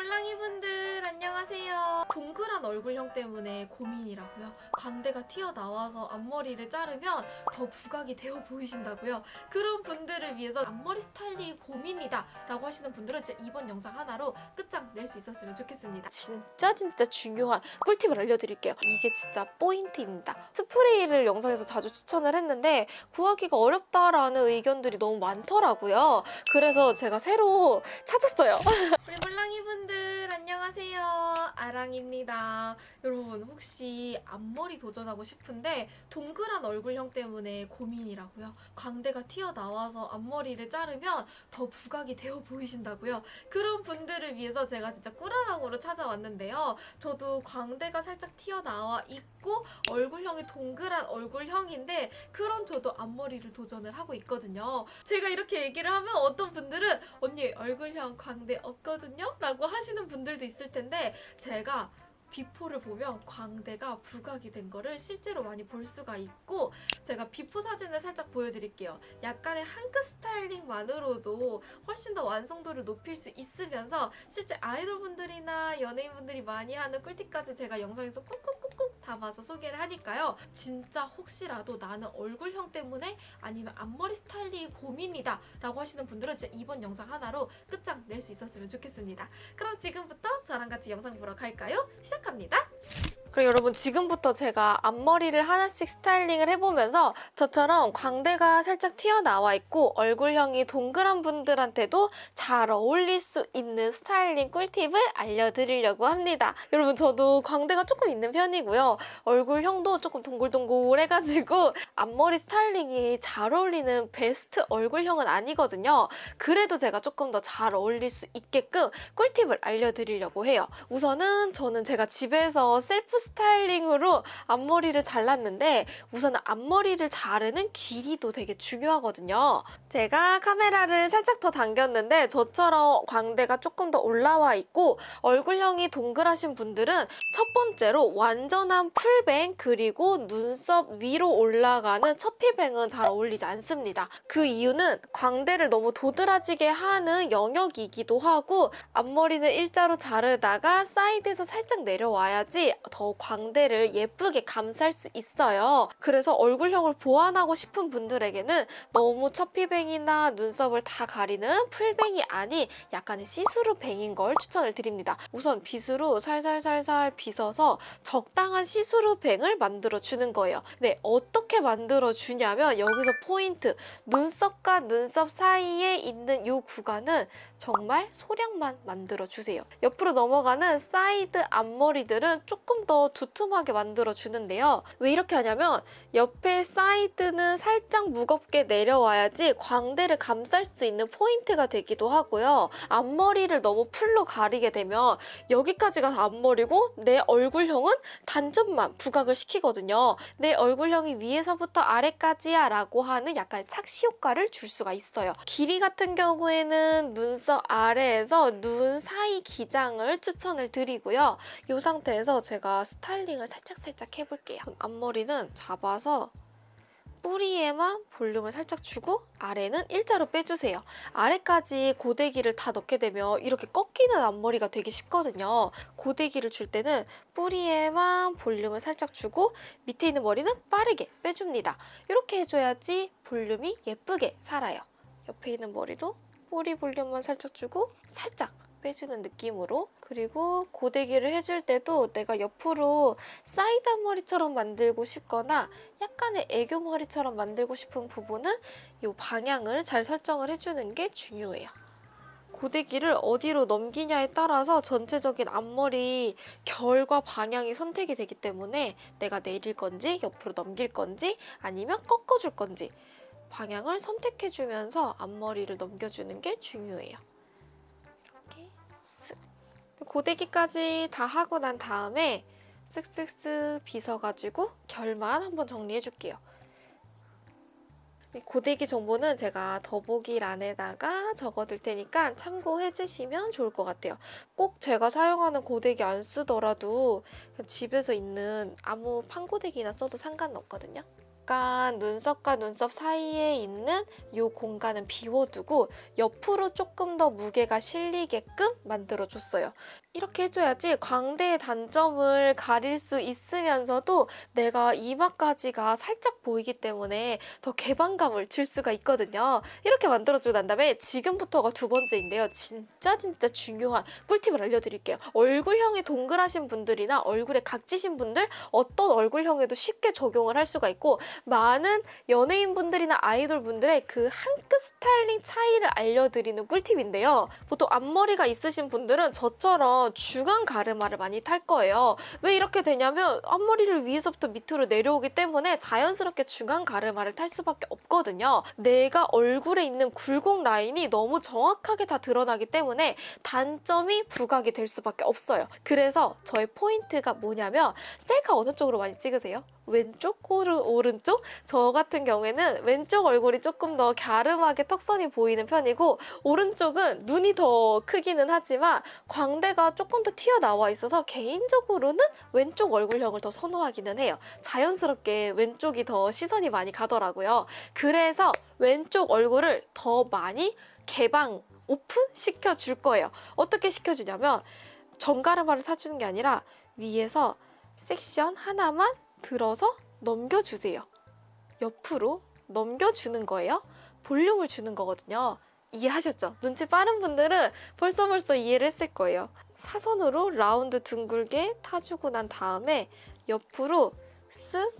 우리 물랑이 분들 안녕하세요. 동그란 얼굴형 때문에 고민이라고요. 광대가 튀어나와서 앞머리를 자르면 더 부각이 되어 보이신다고요. 그런 분들을 위해서 앞머리 스타일링 고민이다 라고 하시는 분들은 제 이번 영상 하나로 끝장 낼 수 있었으면 좋겠습니다. 진짜 진짜 중요한 꿀팁을 알려드릴게요. 이게 진짜 포인트입니다. 스프레이를 영상에서 자주 추천을 했는데 구하기가 어렵다라는 의견들이 너무 많더라고요. 그래서 제가 새로 찾았어요. 우리 물랑이 분들 안녕하세요. 아랑입니다. 여러분 혹시 앞머리 도전하고 싶은데 동그란 얼굴형 때문에 고민이라고요. 광대가 튀어나와서 앞머리를 자르면 더 부각이 되어 보이신다고요. 그런 분들을 위해서 제가 진짜 꿀아랑으로 찾아왔는데요. 저도 광대가 살짝 튀어나와 있고 얼굴형이 동그란 얼굴형인데 그런 저도 앞머리를 도전을 하고 있거든요. 제가 이렇게 얘기를 하면 어떤 분들은 언니 얼굴형 광대 없거든요? 라고 하시는 분들 도 있을 텐데 제가 before를 보면 광대가 부각이 된 거를 실제로 많이 볼 수가 있고 제가 before 사진을 살짝 보여드릴게요. 약간의 한끗 스타일링만으로도 훨씬 더 완성도를 높일 수 있으면서 실제 아이돌분들이나 연예인분들이 많이 하는 꿀팁까지 제가 영상에서 꾹꾹꾹꾹 담아서 소개를 하니까요. 진짜 혹시라도 나는 얼굴형 때문에 아니면 앞머리 스타일링이 고민이다 라고 하시는 분들은 제 이번 영상 하나로 끝장 낼 수 있었으면 좋겠습니다. 그럼 지금부터 저랑 같이 영상 보러 갈까요? 시작합니다. 그리고 여러분 지금부터 제가 앞머리를 하나씩 스타일링을 해보면서 저처럼 광대가 살짝 튀어나와 있고 얼굴형이 동그란 분들한테도 잘 어울릴 수 있는 스타일링 꿀팁을 알려드리려고 합니다. 여러분 저도 광대가 조금 있는 편이고요. 얼굴형도 조금 동글동글해가지고 앞머리 스타일링이 잘 어울리는 베스트 얼굴형은 아니거든요. 그래도 제가 조금 더 잘 어울릴 수 있게끔 꿀팁을 알려드리려고 해요. 우선은 저는 제가 집에서 셀프 스타일링으로 앞머리를 잘랐는데 우선 앞머리를 자르는 길이도 되게 중요하거든요. 제가 카메라를 살짝 더 당겼는데 저처럼 광대가 조금 더 올라와 있고 얼굴형이 동그라신 분들은 첫 번째로 완전한 풀뱅 그리고 눈썹 위로 올라가는 처피뱅은 잘 어울리지 않습니다. 그 이유는 광대를 너무 도드라지게 하는 영역이기도 하고 앞머리는 일자로 자르다가 사이드에서 살짝 내려와야지 더 광대를 예쁘게 감쌀 수 있어요. 그래서 얼굴형을 보완하고 싶은 분들에게는 너무 처피뱅이나 눈썹을 다 가리는 풀뱅이 아닌 약간의 시스루뱅인 걸 추천을 드립니다. 우선 빗으로 살살살살 빗어서 적당한 시스루뱅을 만들어주는 거예요. 네, 어떻게 만들어주냐면 여기서 포인트! 눈썹과 눈썹 사이에 있는 이 구간은 정말 소량만 만들어주세요. 옆으로 넘어가는 사이드 앞머리들은 조금 더 두툼하게 만들어주는데요. 왜 이렇게 하냐면 옆에 사이드는 살짝 무겁게 내려와야지 광대를 감쌀 수 있는 포인트가 되기도 하고요. 앞머리를 너무 full로 가리게 되면 여기까지가 다 앞머리고 내 얼굴형은 단점만 부각을 시키거든요. 내 얼굴형이 위에서부터 아래까지야 라고 하는 약간 착시 효과를 줄 수가 있어요. 길이 같은 경우에는 눈썹 아래에서 눈 사이 기장을 추천을 드리고요. 이 상태에서 제가 스타일링을 살짝살짝 해볼게요. 앞머리는 잡아서 뿌리에만 볼륨을 살짝 주고 아래는 일자로 빼주세요. 아래까지 고데기를 다 넣게 되면 이렇게 꺾이는 앞머리가 되기 쉽거든요. 고데기를 줄 때는 뿌리에만 볼륨을 살짝 주고 밑에 있는 머리는 빠르게 빼줍니다. 이렇게 해줘야지 볼륨이 예쁘게 살아요. 옆에 있는 머리도 뿌리 볼륨만 살짝 주고 살짝 빼주는 느낌으로 그리고 고데기를 해줄 때도 내가 옆으로 사이드 앞머리처럼 만들고 싶거나 약간의 애교 머리처럼 만들고 싶은 부분은 이 방향을 잘 설정을 해주는 게 중요해요. 고데기를 어디로 넘기냐에 따라서 전체적인 앞머리 결과 방향이 선택이 되기 때문에 내가 내릴 건지 옆으로 넘길 건지 아니면 꺾어줄 건지 방향을 선택해주면서 앞머리를 넘겨주는 게 중요해요. 고데기까지 다 하고 난 다음에 쓱쓱쓱 빗어가지고 결만 한번 정리해줄게요. 이 고데기 정보는 제가 더보기란에다가 적어둘 테니까 참고해주시면 좋을 것 같아요. 꼭 제가 사용하는 고데기 안 쓰더라도 집에서 있는 아무 판고데기나 써도 상관없거든요. 약간 눈썹과 눈썹 사이에 있는 이 공간은 비워두고 옆으로 조금 더 무게가 실리게끔 만들어줬어요. 이렇게 해줘야지 광대의 단점을 가릴 수 있으면서도 내가 이마까지가 살짝 보이기 때문에 더 개방감을 줄 수가 있거든요. 이렇게 만들어주고 난 다음에 지금부터가 두 번째인데요. 진짜 진짜 중요한 꿀팁을 알려드릴게요. 얼굴형이 동그라신 분들이나 얼굴에 각지신 분들 어떤 얼굴형에도 쉽게 적용을 할 수가 있고 많은 연예인분들이나 아이돌분들의 그 한 끗 스타일링 차이를 알려드리는 꿀팁인데요. 보통 앞머리가 있으신 분들은 저처럼 중앙 가르마를 많이 탈 거예요. 왜 이렇게 되냐면 앞머리를 위에서부터 밑으로 내려오기 때문에 자연스럽게 중앙 가르마를 탈 수밖에 없거든요. 내가 얼굴에 있는 굴곡 라인이 너무 정확하게 다 드러나기 때문에 단점이 부각이 될 수밖에 없어요. 그래서 저의 포인트가 뭐냐면 셀카 어느 쪽으로 많이 찍으세요? 왼쪽, 오른, 오른쪽? 저 같은 경우에는 왼쪽 얼굴이 조금 더 갸름하게 턱선이 보이는 편이고 오른쪽은 눈이 더 크기는 하지만 광대가 조금 더 튀어나와 있어서 개인적으로는 왼쪽 얼굴형을 더 선호하기는 해요. 자연스럽게 왼쪽이 더 시선이 많이 가더라고요. 그래서 왼쪽 얼굴을 더 많이 개방, 오픈 시켜 줄 거예요. 어떻게 시켜주냐면 정가르마를 사주는 게 아니라 위에서 섹션 하나만 들어서 넘겨주세요. 옆으로 넘겨주는 거예요. 볼륨을 주는 거거든요. 이해하셨죠? 눈치 빠른 분들은 벌써 벌써 이해를 했을 거예요. 사선으로 라운드 둥글게 타주고 난 다음에 옆으로 쓱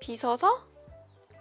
빗어서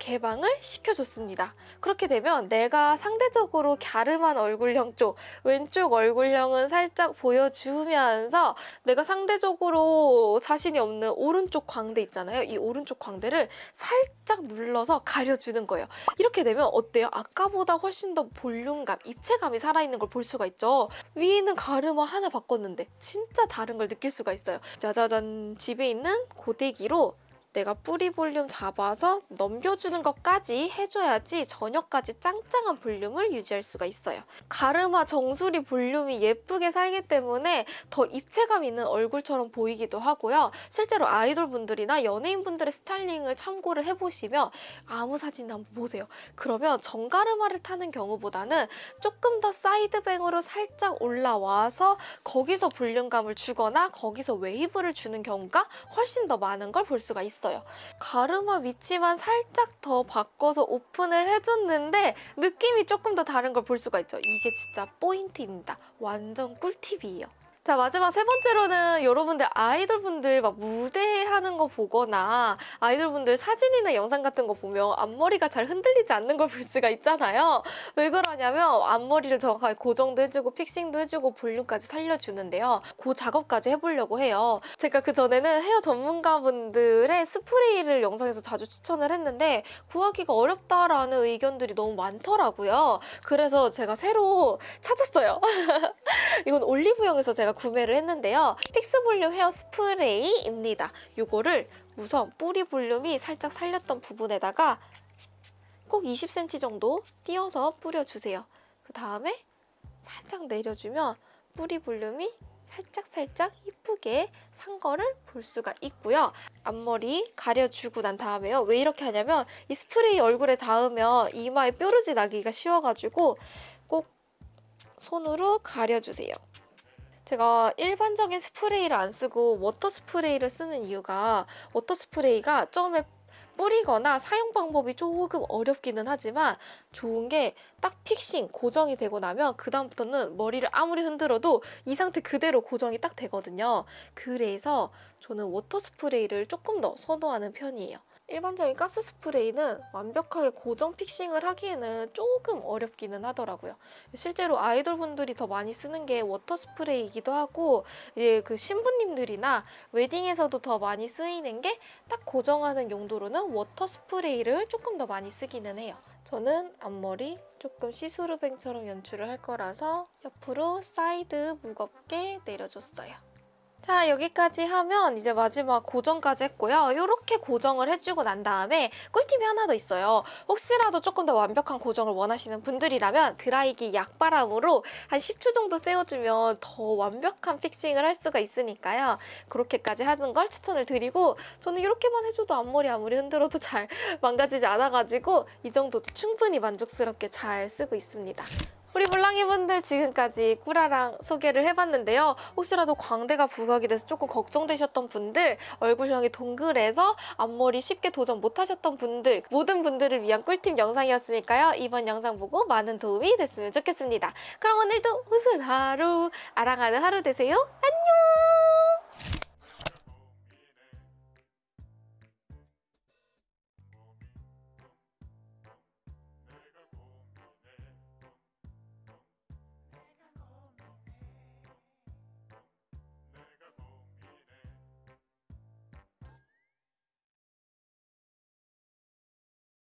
개방을 시켜줬습니다. 그렇게 되면 내가 상대적으로 갸름한 얼굴형 쪽, 왼쪽 얼굴형은 살짝 보여주면서 내가 상대적으로 자신이 없는 오른쪽 광대 있잖아요. 이 오른쪽 광대를 살짝 눌러서 가려주는 거예요. 이렇게 되면 어때요? 아까보다 훨씬 더 볼륨감, 입체감이 살아있는 걸 볼 수가 있죠. 위에는 가르마 하나 바꿨는데 진짜 다른 걸 느낄 수가 있어요. 짜자잔 집에 있는 고데기로 내가 뿌리 볼륨 잡아서 넘겨주는 것까지 해줘야지 저녁까지 짱짱한 볼륨을 유지할 수가 있어요. 가르마 정수리 볼륨이 예쁘게 살기 때문에 더 입체감 있는 얼굴처럼 보이기도 하고요. 실제로 아이돌분들이나 연예인분들의 스타일링을 참고를 해보시면 아무 사진 한번 보세요. 그러면 정가르마를 타는 경우보다는 조금 더 side bang으로 살짝 올라와서 거기서 볼륨감을 주거나 거기서 웨이브를 주는 경우가 훨씬 더 많은 걸 볼 수가 있어요. 있어요. 가르마 위치만 살짝 더 바꿔서 오픈을 해줬는데 느낌이 조금 더 다른 걸 볼 수가 있죠. 이게 진짜 포인트입니다. 완전 꿀팁이에요. 자 마지막 세 번째로는 여러분들 아이돌분들 막 무대하는 거 보거나 아이돌분들 사진이나 영상 같은 거 보면 앞머리가 잘 흔들리지 않는 걸 볼 수가 있잖아요. 왜 그러냐면 앞머리를 정확하게 고정도 해주고 픽싱도 해주고 볼륨까지 살려주는데요. 그 작업까지 해보려고 해요. 제가 그전에는 헤어 전문가분들의 스프레이를 영상에서 자주 추천을 했는데 구하기가 어렵다라는 의견들이 너무 많더라고요. 그래서 제가 새로 찾았어요. 이건 올리브영에서 제가 구매를 했는데요. fix 볼륨 헤어 스프레이입니다. 이거를 우선 뿌리 볼륨이 살짝 살렸던 부분에다가 꼭 20cm 정도 띄어서 뿌려주세요. 그 다음에 살짝 내려주면 뿌리 볼륨이 살짝살짝 이쁘게 산 거를 볼 수가 있고요. 앞머리 가려주고 난 다음에요. 왜 이렇게 하냐면 이 스프레이 얼굴에 닿으면 이마에 뾰루지 나기가 쉬워가지고 꼭 손으로 가려주세요. 제가 일반적인 스프레이를 안 쓰고 water 스프레이를 쓰는 이유가 water 스프레이가 처음에 뿌리거나 사용 방법이 조금 어렵기는 하지만 좋은 게 딱 fixing 고정이 되고 나면 그 다음부터는 머리를 아무리 흔들어도 이 상태 그대로 고정이 딱 되거든요. 그래서 저는 water 스프레이를 조금 더 선호하는 편이에요. 일반적인 가스 스프레이는 완벽하게 고정 fixing을 하기에는 조금 어렵기는 하더라고요. 실제로 아이돌 분들이 더 많이 쓰는 게 water 스프레이이기도 하고 예, 그 신부님들이나 웨딩에서도 더 많이 쓰이는 게 딱 고정하는 용도로는 water 스프레이를 조금 더 많이 쓰기는 해요. 저는 앞머리 조금 see-through bang처럼 연출을 할 거라서 옆으로 사이드 무겁게 내려줬어요. 자, 여기까지 하면 이제 마지막 고정까지 했고요. 이렇게 고정을 해주고 난 다음에 꿀팁이 하나 더 있어요. 혹시라도 조금 더 완벽한 고정을 원하시는 분들이라면 드라이기 약바람으로 한 10초 정도 세워주면 더 완벽한 fixing을 할 수가 있으니까요. 그렇게까지 하는 걸 추천을 드리고 저는 이렇게만 해줘도 앞머리 아무리 흔들어도 잘 망가지지 않아가지고 이 정도도 충분히 만족스럽게 잘 쓰고 있습니다. 우리 물랑이 분들 지금까지 꾸라랑 소개를 해봤는데요. 혹시라도 광대가 부각이 돼서 조금 걱정되셨던 분들, 얼굴형이 동글해서 앞머리 쉽게 도전 못하셨던 분들, 모든 분들을 위한 꿀팁 영상이었으니까요. 이번 영상 보고 많은 도움이 됐으면 좋겠습니다. 그럼 오늘도 우스운 하루, 아랑하는 하루 되세요. 안녕!